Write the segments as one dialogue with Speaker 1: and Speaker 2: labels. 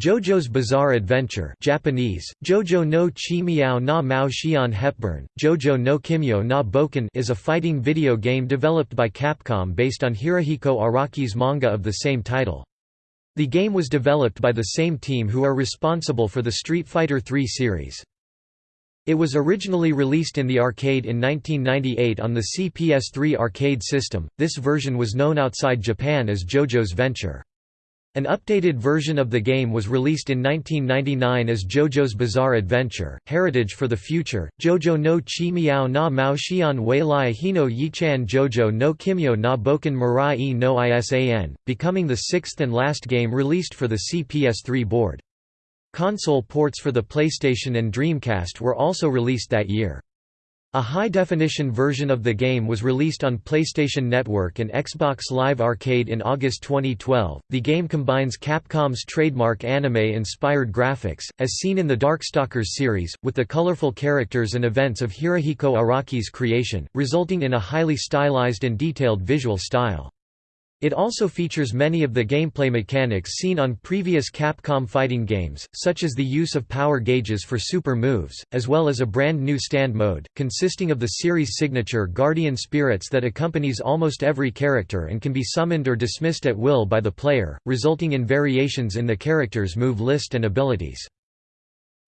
Speaker 1: JoJo's Bizarre Adventure Japanese, Jojo no Chi Miao na Mao Xian Hepburn, Jojo no Kimyo na Boken is a fighting video game developed by Capcom based on Hirohiko Araki's manga of the same title. The game was developed by the same team who are responsible for the Street Fighter III series. It was originally released in the arcade in 1998 on the CPS3 arcade system, this version was known outside Japan as JoJo's Venture. An updated version of the game was released in 1999 as JoJo's Bizarre Adventure, Heritage for the Future, JoJo no Chi Miao na Mao Xian Wei Lai Hino Yichan JoJo no Kimyo na Boken Mirai no Isan, becoming the sixth and last game released for the CPS3 board. Console ports for the PlayStation and Dreamcast were also released that year. A high-definition version of the game was released on PlayStation Network and Xbox Live Arcade in August 2012. The game combines Capcom's trademark anime-inspired graphics, as seen in the Darkstalkers series, with the colorful characters and events of Hirohiko Araki's creation, resulting in a highly stylized and detailed visual style. It also features many of the gameplay mechanics seen on previous Capcom fighting games, such as the use of power gauges for super moves, as well as a brand new stand mode, consisting of the series' signature Guardian Spirits that accompanies almost every character and can be summoned or dismissed at will by the player, resulting in variations in the character's move list and abilities.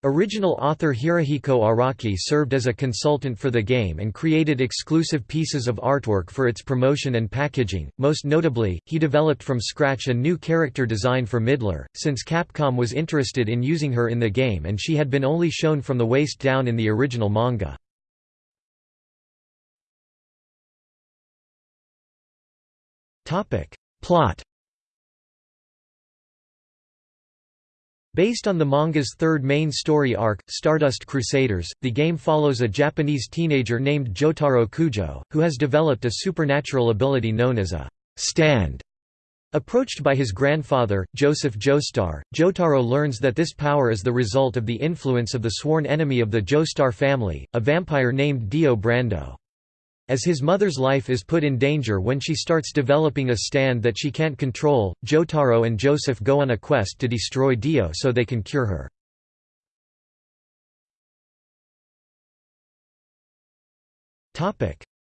Speaker 1: Original author Hirohiko Araki served as a consultant for the game and created exclusive pieces of artwork for its promotion and packaging. Most notably, he developed from scratch a new character design for Midler, since Capcom was interested in using her in the game and she had been only shown from the waist down in the original manga. Topic: Plot Based on the manga's third main story arc, Stardust Crusaders, the game follows a Japanese teenager named Jotaro Kujo, who has developed a supernatural ability known as a stand. Approached by his grandfather, Joseph Joestar, Jotaro learns that this power is the result of the influence of the sworn enemy of the Joestar family, a vampire named Dio Brando. As his mother's life is put in danger when she starts developing a stand that she can't control, Jotaro and Joseph go on a quest to destroy Dio so they can cure her.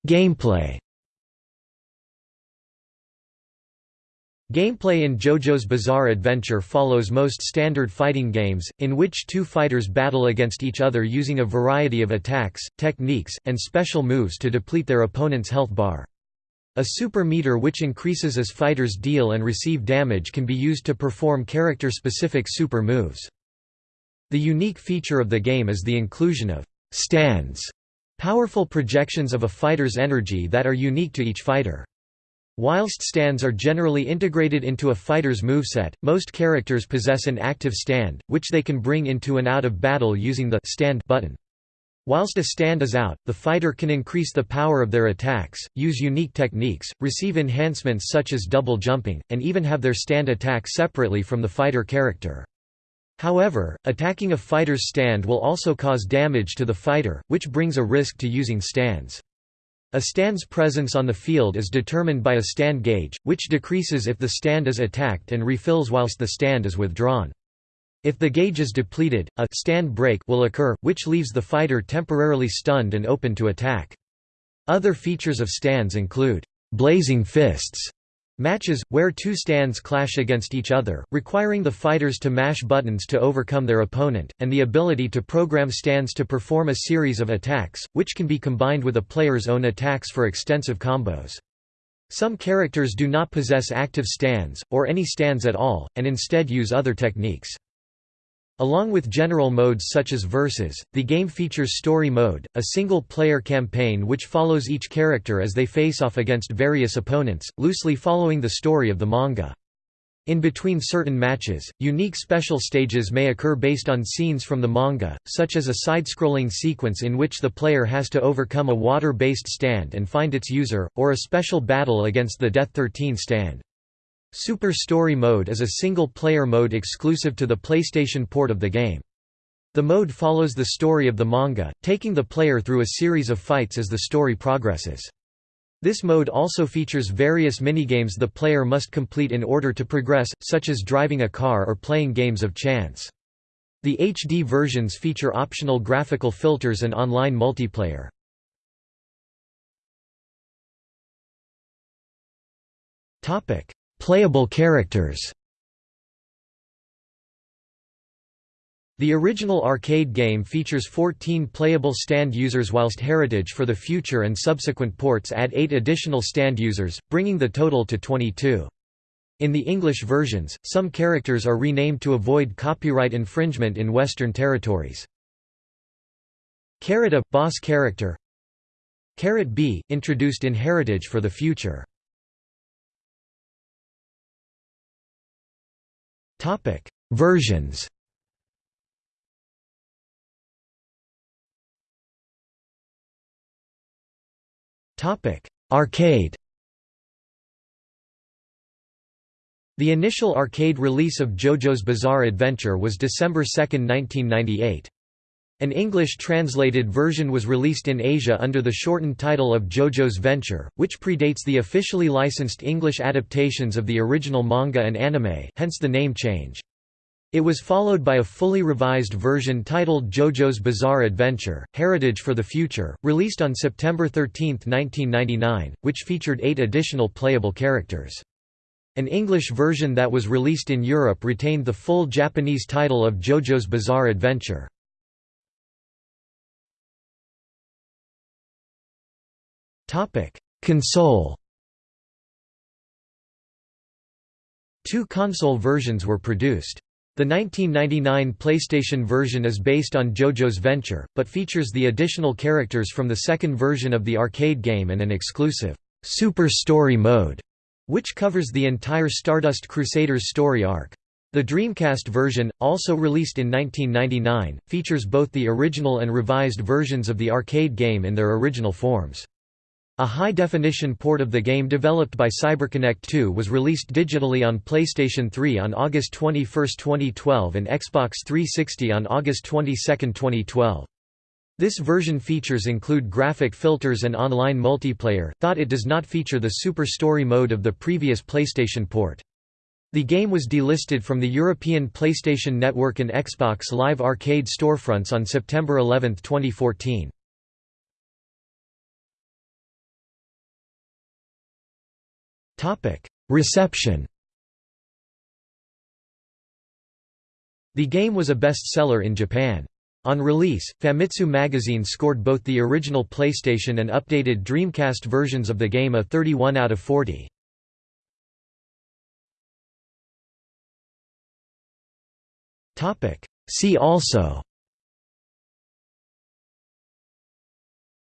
Speaker 1: Gameplay Gameplay in JoJo's Bizarre Adventure follows most standard fighting games, in which two fighters battle against each other using a variety of attacks, techniques, and special moves to deplete their opponent's health bar. A super meter which increases as fighters deal and receive damage can be used to perform character-specific super moves. The unique feature of the game is the inclusion of «stands», powerful projections of a fighter's energy that are unique to each fighter. Whilst stands are generally integrated into a fighter's moveset, most characters possess an active stand, which they can bring into and out of battle using the stand button. Whilst a stand is out, the fighter can increase the power of their attacks, use unique techniques, receive enhancements such as double jumping, and even have their stand attack separately from the fighter character. However, attacking a fighter's stand will also cause damage to the fighter, which brings a risk to using stands. A stand's presence on the field is determined by a stand gauge, which decreases if the stand is attacked and refills whilst the stand is withdrawn. If the gauge is depleted, a stand break will occur, which leaves the fighter temporarily stunned and open to attack. Other features of stands include blazing fists, Matches, where two stands clash against each other, requiring the fighters to mash buttons to overcome their opponent, and the ability to program stands to perform a series of attacks, which can be combined with a player's own attacks for extensive combos. Some characters do not possess active stands, or any stands at all, and instead use other techniques. Along with general modes such as Versus, the game features Story Mode, a single-player campaign which follows each character as they face off against various opponents, loosely following the story of the manga. In between certain matches, unique special stages may occur based on scenes from the manga, such as a side-scrolling sequence in which the player has to overcome a water-based stand and find its user, or a special battle against the Death 13 stand. Super Story Mode is a single-player mode exclusive to the PlayStation port of the game. The mode follows the story of the manga, taking the player through a series of fights as the story progresses. This mode also features various minigames the player must complete in order to progress, such as driving a car or playing games of chance. The HD versions feature optional graphical filters and online multiplayer. Playable characters The original arcade game features 14 playable stand users whilst Heritage for the Future and subsequent ports add 8 additional stand users, bringing the total to 22. In the English versions, some characters are renamed to avoid copyright infringement in Western territories. Carrot A – boss character Carrot B – introduced in Heritage for the Future Versions Topic: Arcade. The initial arcade release of JoJo's Bizarre Adventure was December 2, 1998. An English translated version was released in Asia under the shortened title of JoJo's Venture, which predates the officially licensed English adaptations of the original manga and anime, hence the name change. It was followed by a fully revised version titled JoJo's Bizarre Adventure, Heritage for the Future, released on September 13, 1999, which featured eight additional playable characters. An English version that was released in Europe retained the full Japanese title of JoJo's Bizarre Adventure. Console Two console versions were produced. The 1999 PlayStation version is based on JoJo's Venture, but features the additional characters from the second version of the arcade game and an exclusive, Super Story mode, which covers the entire Stardust Crusaders story arc. The Dreamcast version, also released in 1999, features both the original and revised versions of the arcade game in their original forms. A high-definition port of the game developed by CyberConnect 2 was released digitally on PlayStation 3 on August 21, 2012 and Xbox 360 on August 22, 2012. This version features include graphic filters and online multiplayer, thought it does not feature the Super Story mode of the previous PlayStation port. The game was delisted from the European PlayStation Network and Xbox Live Arcade storefronts on September 11, 2014. Topic: Reception. The game was a bestseller in Japan. On release, Famitsu magazine scored both the original PlayStation and updated Dreamcast versions of the game a 31 out of 40. See also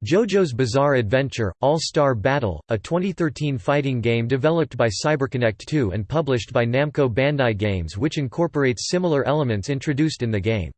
Speaker 1: JoJo's Bizarre Adventure – All-Star Battle, a 2013 fighting game developed by CyberConnect 2 and published by Namco Bandai Games which incorporates similar elements introduced in the game.